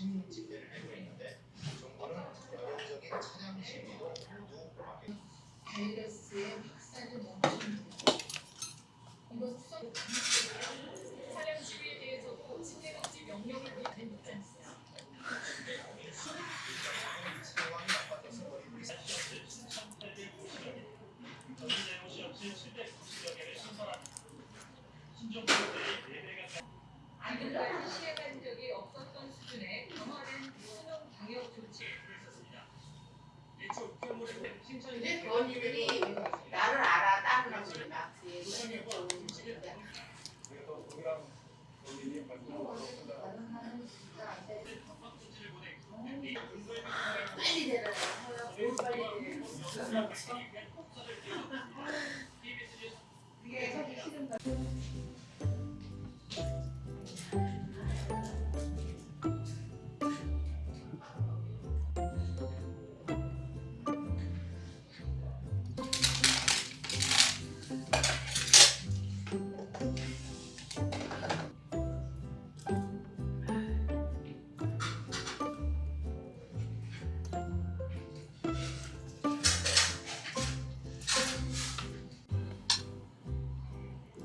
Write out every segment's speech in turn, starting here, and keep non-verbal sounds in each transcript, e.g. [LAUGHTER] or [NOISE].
도심 집회를 하고 있는데 정부는 여론적인 차량 시위도 모두 바이러스의 확산을 멈춘다. 이번 수석 차량 시위에 대해서도 침대금지 명령을 위한 입장이었어요. 상황이 나빠져서 버리고 있습니다. 지금까지 시행한 적이 없었던 수준의 강화된 수능 방역 조치. 근데 그 언니들이 나를 알아 따르는 소리 막 얘기했는데 빨리 뭘 빨리 그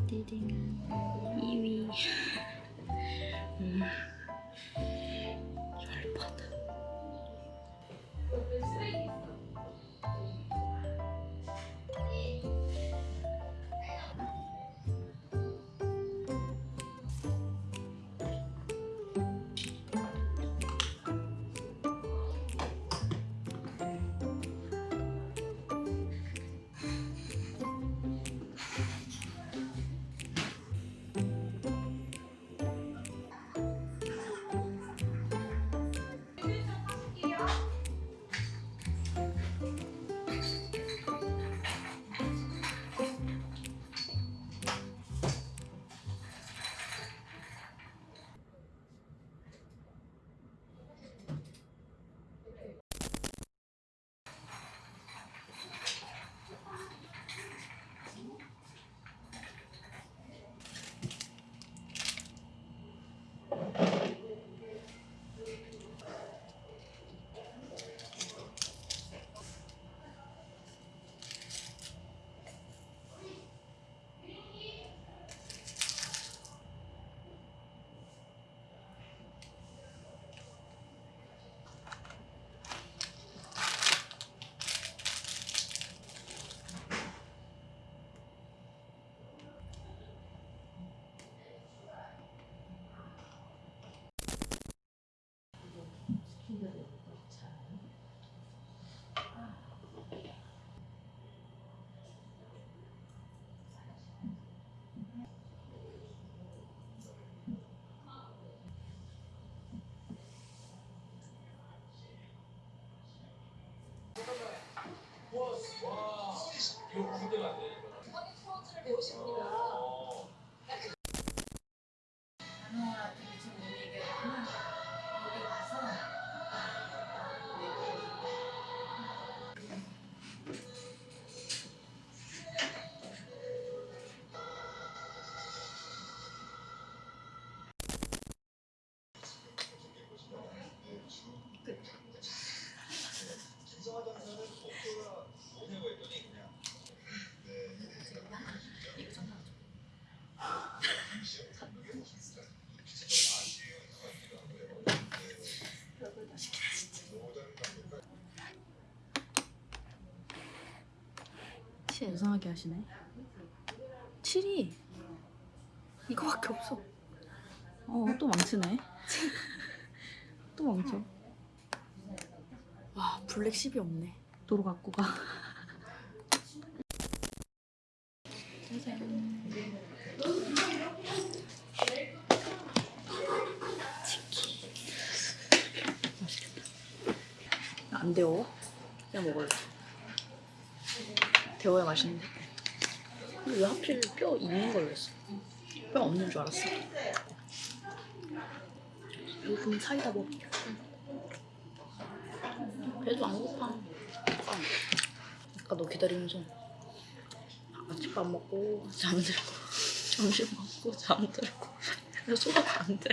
滴滴，因为，[LAUGHS] 嗯。 이번에 스포츠를 배우신 분이 이상하게 하시네. 7이 이거밖에 없어. 어또 망치네. 또 망쳐. 와 블랙 10이 없네. 도로 갖고 가. 짜잔 치킨 맛있겠다. 안 데워? 그냥 먹을래 데워야 맛있는데? 근데 왜 하필 뼈 있는 걸로 했어? 뼈 없는 줄 알았어. 요즘 사이다 먹을게 배도 안 고파. 아까 너 기다리면서 아침밥 먹고 잠들고 점심 먹고 잠들고. 소화가 안 돼.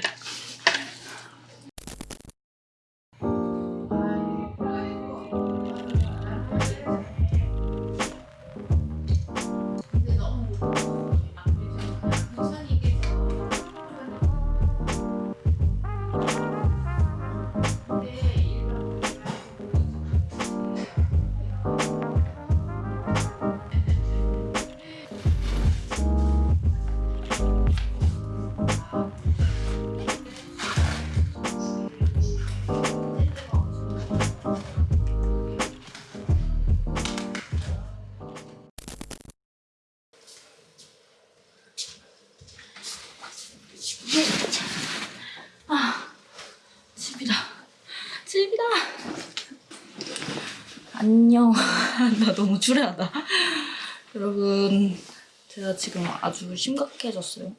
안녕. [LAUGHS] 나 너무 주례하다. [LAUGHS] 여러분, 제가 지금 아주 심각해졌어요.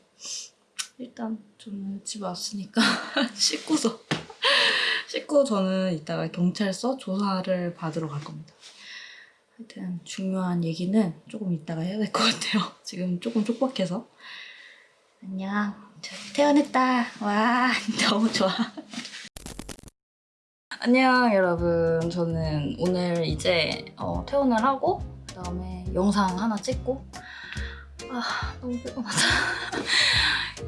일단 저는 집에 왔으니까 [LAUGHS] 씻고서 씻고 저는 이따가 경찰서 조사를 받으러 갈 겁니다. 하여튼 중요한 얘기는 조금 이따가 해야 될 것 같아요. 지금 조금 촉박해서. 안녕. 저 퇴원했다. 와, 너무 좋아. 안녕 여러분. 저는 오늘 이제 어, 퇴원을 하고 그 다음에 영상 하나 찍고 아 너무 피곤하다.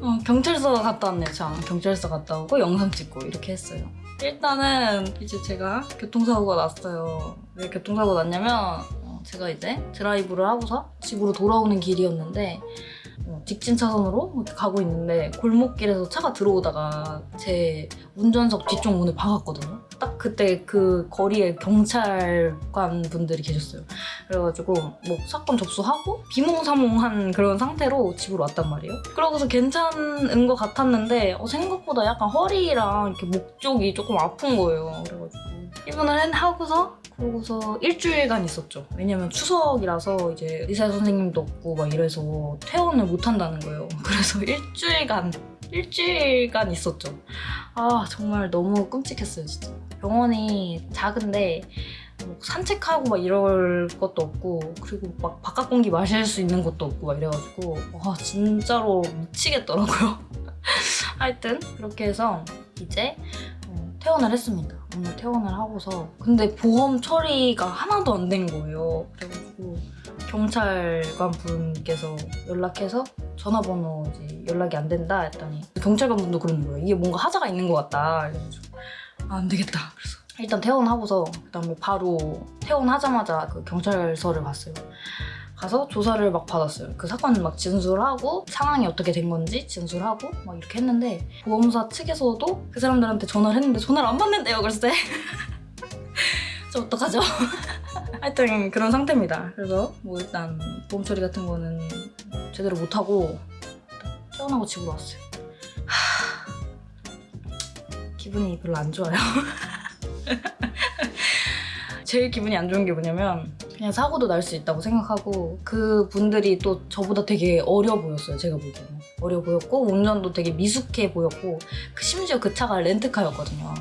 [LAUGHS] 어, 경찰서 갔다 왔네요 저 경찰서 갔다 오고 영상 찍고 이렇게 했어요. 일단은 이제 제가 교통사고가 났어요. 왜 교통사고가 났냐면 어, 제가 이제 드라이브를 하고서 집으로 돌아오는 길이었는데 어, 직진 차선으로 가고 있는데 골목길에서 차가 들어오다가 제 운전석 뒤쪽 문을 박았거든요. 딱 그때 그 거리에 경찰관 분들이 계셨어요. 그래가지고 뭐 사건 접수하고 비몽사몽한 그런 상태로 집으로 왔단 말이에요. 그러고서 괜찮은 것 같았는데 어, 생각보다 약간 허리랑 이렇게 목 쪽이 조금 아픈 거예요. 그래가지고 입원을 했- 하고서 그러고서 일주일간 있었죠. 왜냐면 추석이라서 이제 의사 선생님도 없고 막 이래서 퇴원을 못 한다는 거예요. [LAUGHS] 그래서 일주일간 일주일간 있었죠. 아 정말 너무 끔찍했어요 진짜. 병원이 작은데 뭐 산책하고 막 이럴 것도 없고 그리고 막 바깥 공기 마실 수 있는 것도 없고 막 이래가지고 와 진짜로 미치겠더라고요. [LAUGHS] 하여튼 그렇게 해서 이제 어, 퇴원을 했습니다. 오늘 퇴원을 하고서 근데 보험 처리가 하나도 안 된 거예요. 그래가지고 경찰관 분께서 연락해서 전화번호 이제 연락이 안 된다 했더니 경찰관 분도 그러는 거예요. 이게 뭔가 하자가 있는 것 같다. 그래가지고 아, 안 되겠다. 그래서 일단 퇴원하고서 그다음에 바로 퇴원하자마자 그 경찰서를 갔어요. 가서 조사를 막 받았어요. 그 사건 막 진술하고 상황이 어떻게 된 건지 진술하고 막 이렇게 했는데 보험사 측에서도 그 사람들한테 전화를 했는데 전화를 안 받는데요, 글쎄. 저 [LAUGHS] 어떡하죠? [LAUGHS] 하여튼 그런 상태입니다. 그래서 뭐 일단 보험 처리 같은 거는 제대로 못하고 퇴원하고 집으로 왔어요. 하... 기분이 별로 안 좋아요. [LAUGHS] 제일 기분이 안 좋은 게 뭐냐면 그냥 사고도 날 수 있다고 생각하고 그 분들이 또 저보다 되게 어려 보였어요 제가 보기에는. 어려 보였고 운전도 되게 미숙해 보였고 그 심지어 그 차가 렌트카였거든요.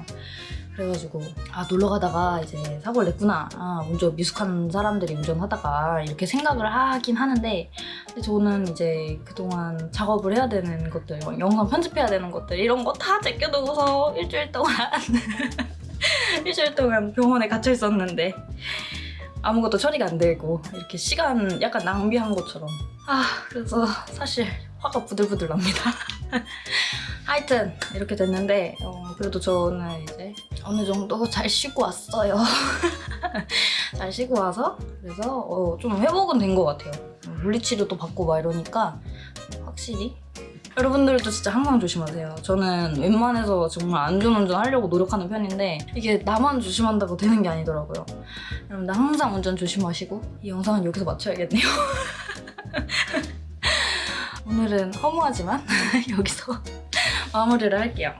그래가지고 아 놀러 가다가 이제 사고를 냈구나. 아 운전 미숙한 사람들이 운전하다가 이렇게 생각을 하긴 하는데 근데 저는 이제 그동안 작업을 해야 되는 것들 영상 편집해야 되는 것들 이런 거 다 제껴두고서 일주일 동안 [LAUGHS] 일주일 동안 병원에 갇혀 있었는데 아무것도 처리가 안 되고 이렇게 시간 약간 낭비한 것처럼 아 그래서 사실 화가 부들부들 납니다 [LAUGHS] 하여튼 이렇게 됐는데 어, 그래도 저는 이제 어느 정도 잘 쉬고 왔어요. [LAUGHS] 잘 쉬고 와서 그래서 어, 좀 회복은 된 것 같아요. 물리치료도 받고 막 이러니까 확실히 여러분들도 진짜 항상 조심하세요. 저는 웬만해서 정말 안전운전 하려고 노력하는 편인데 이게 나만 조심한다고 되는 게 아니더라고요. 여러분들 항상 운전 조심하시고 이 영상은 여기서 마쳐야겠네요. [LAUGHS] 오늘은 허무하지만 [LAUGHS] 여기서 마무리를 할게요.